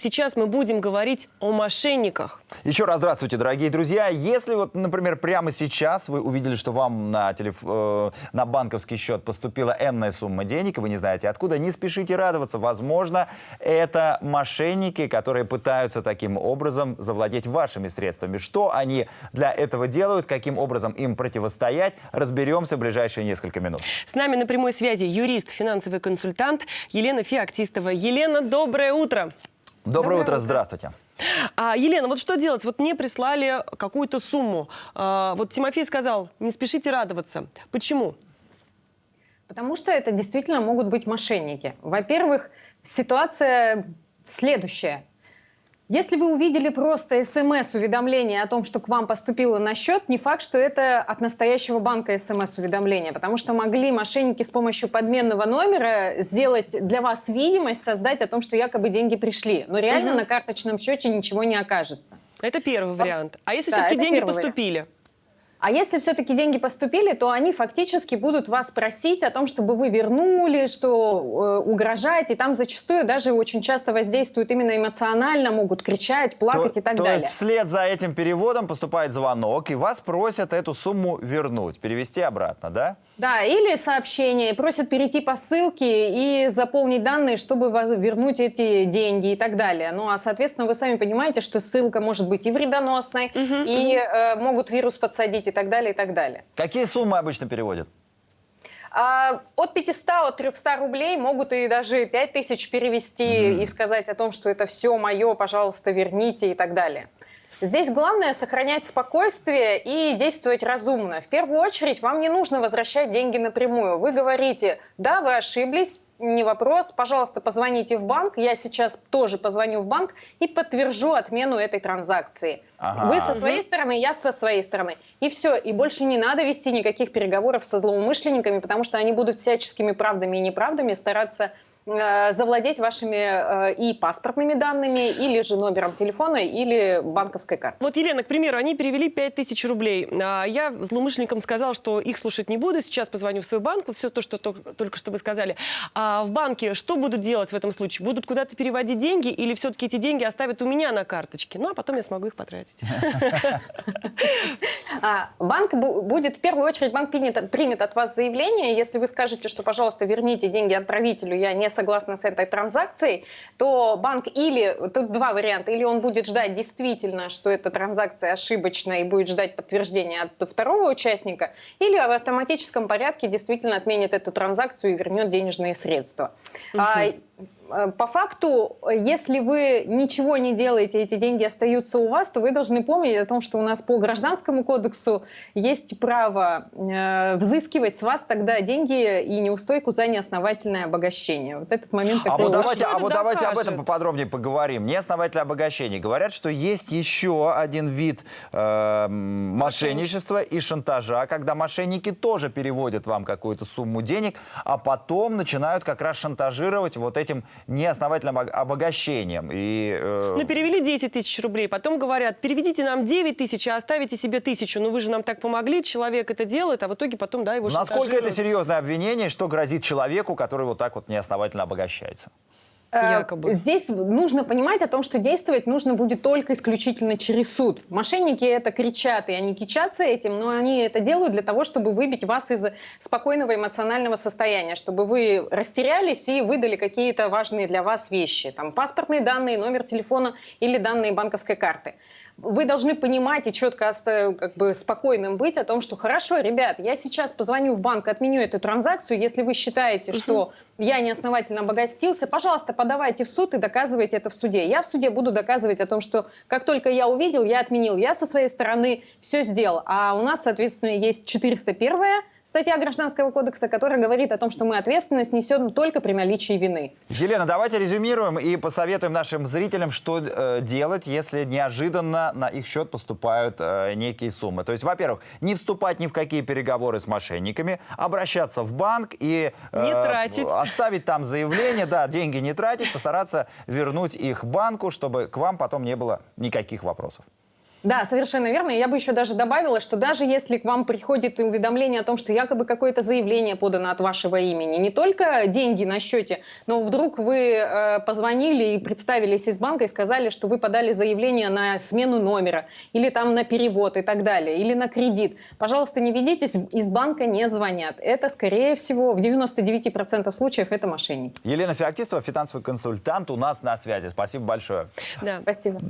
Сейчас мы будем говорить о мошенниках. Еще раз здравствуйте, дорогие друзья. Если вот, например, прямо сейчас вы увидели, что вам на, телеф... э, на банковский счет поступила энная сумма денег, и вы не знаете откуда, не спешите радоваться. Возможно, это мошенники, которые пытаются таким образом завладеть вашими средствами. Что они для этого делают, каким образом им противостоять, разберемся в ближайшие несколько минут. С нами на прямой связи юрист, финансовый консультант Елена Феоктистова. Елена, доброе утро. Доброе, Доброе утро, утро. здравствуйте. А, Елена, вот что делать? Вот мне прислали какую-то сумму. А, вот Тимофей сказал, не спешите радоваться. Почему? Потому что это действительно могут быть мошенники. Во-первых, ситуация следующая. Если вы увидели просто смс-уведомление о том, что к вам поступило на счет, не факт, что это от настоящего банка смс-уведомление, потому что могли мошенники с помощью подменного номера сделать для вас видимость, создать о том, что якобы деньги пришли. Но реально Мгм. на карточном счете ничего не окажется. Это первый вариант. А если Да, все-таки деньги первый вариант. А если все-таки деньги поступили, то они фактически будут вас просить о том, чтобы вы вернули, что э, угрожаете. И там зачастую даже очень часто воздействуют именно эмоционально, могут кричать, плакать то, и так то далее. есть вслед за этим переводом поступает звонок, и вас просят эту сумму вернуть, перевести обратно, да? Да, или сообщение, просят перейти по ссылке и заполнить данные, чтобы воз- вернуть эти деньги и так далее. Ну а, соответственно, вы сами понимаете, что ссылка может быть и вредоносной, Мгм, и э, могут вирус подсадить и так далее, и так далее. Какие суммы обычно переводят? А, от 500, от 300 рублей могут и даже 5000 перевести Мгм. и сказать о том, что это все мое, пожалуйста, верните и так далее. Здесь главное сохранять спокойствие и действовать разумно. В первую очередь вам не нужно возвращать деньги напрямую. Вы говорите, да, вы ошиблись, не вопрос, пожалуйста, позвоните в банк, я сейчас тоже позвоню в банк и подтвержу отмену этой транзакции. Ага. Вы со своей стороны, я со своей стороны. И все. И больше не надо вести никаких переговоров со злоумышленниками, потому что они будут всяческими правдами и неправдами стараться завладеть вашими э, и паспортными данными, или же номером телефона, или банковской картой. Вот, Елена, к примеру, они перевели 5000 рублей. А Я злоумышленникам сказал, что их слушать не буду. Сейчас позвоню в свой банк. Вот все то, что тол- только что вы сказали. А в банке что будут делать в этом случае? Будут куда-то переводить деньги или все-таки эти деньги оставят у меня на карточке? Ну, а потом я смогу их потратить. А, банк бу- будет, в первую очередь, банк примет, примет от вас заявление. Если вы скажете, что, пожалуйста, верните деньги отправителю, я не согласна с этой транзакцией, то банк или, тут два варианта, или он будет ждать действительно, что эта транзакция ошибочная и будет ждать подтверждения от второго участника, или в автоматическом порядке действительно отменит эту транзакцию и вернет денежные средства. Э, по факту, если вы ничего не делаете, эти деньги остаются у вас, то вы должны помнить о том, что у нас по гражданскому кодексу есть право э, взыскивать с вас тогда деньги и неустойку за неосновательное обогащение. Вот этот момент А такой вот очень- давайте, а вот давайте об этом поподробнее поговорим. Неосновательное обогащение. Говорят, что есть еще один вид э, мошенничества и шантажа, когда мошенники тоже переводят вам какую-то сумму денег, а потом начинают как раз шантажировать вот этим неосновательным об- обогащением. И, э, Ну, перевели 10 тысяч рублей, потом говорят, переведите нам 9 тысяч, а оставите себе тысячу. Ну, вы же нам так помогли, человек это делает, а в итоге потом, да, его насколько это серьезное обвинение, что грозит человеку, который вот так вот неосновательно обогащается? Э, Якобы. Здесь нужно понимать о том, что действовать нужно будет только исключительно через суд. Мошенники это кричат, и они кичатся этим, но они это делают для того, чтобы выбить вас из спокойного эмоционального состояния, чтобы вы растерялись и выдали какие-то важные для вас вещи, там паспортные данные, номер телефона или данные банковской карты. Вы должны понимать и четко как бы спокойным быть о том, что хорошо, ребят, я сейчас позвоню в банк, отменю эту транзакцию, если вы считаете, что я неосновательно обогатился, пожалуйста, подавайте в суд и доказывайте это в суде. Я в суде буду доказывать о том, что как только я увидел, я отменил. Я со своей стороны все сделал. А у нас, соответственно, есть 401 статья Гражданского кодекса, которая говорит о том, что мы ответственность несем только при наличии вины. Елена, давайте резюмируем и посоветуем нашим зрителям, что э, делать, если неожиданно на их счет поступают э, некие суммы. То есть, во-первых, не вступать ни в какие переговоры с мошенниками, обращаться в банк и э, Не тратить. оставить там заявление, да, деньги не тратить, постараться вернуть их банку, чтобы к вам потом не было никаких вопросов. Да, совершенно верно. Я бы еще даже добавила, что даже если к вам приходит уведомление о том, что якобы какое-то заявление подано от вашего имени, не только деньги на счете, но вдруг вы э, позвонили и представились из банка и сказали, что вы подали заявление на смену номера или там на перевод и так далее, или на кредит. Пожалуйста, не ведитесь, из банка не звонят. Это, скорее всего, в 99% случаев это мошенники. Елена Феоктистова, финансовый консультант, у нас на связи. Спасибо большое. Да. Спасибо.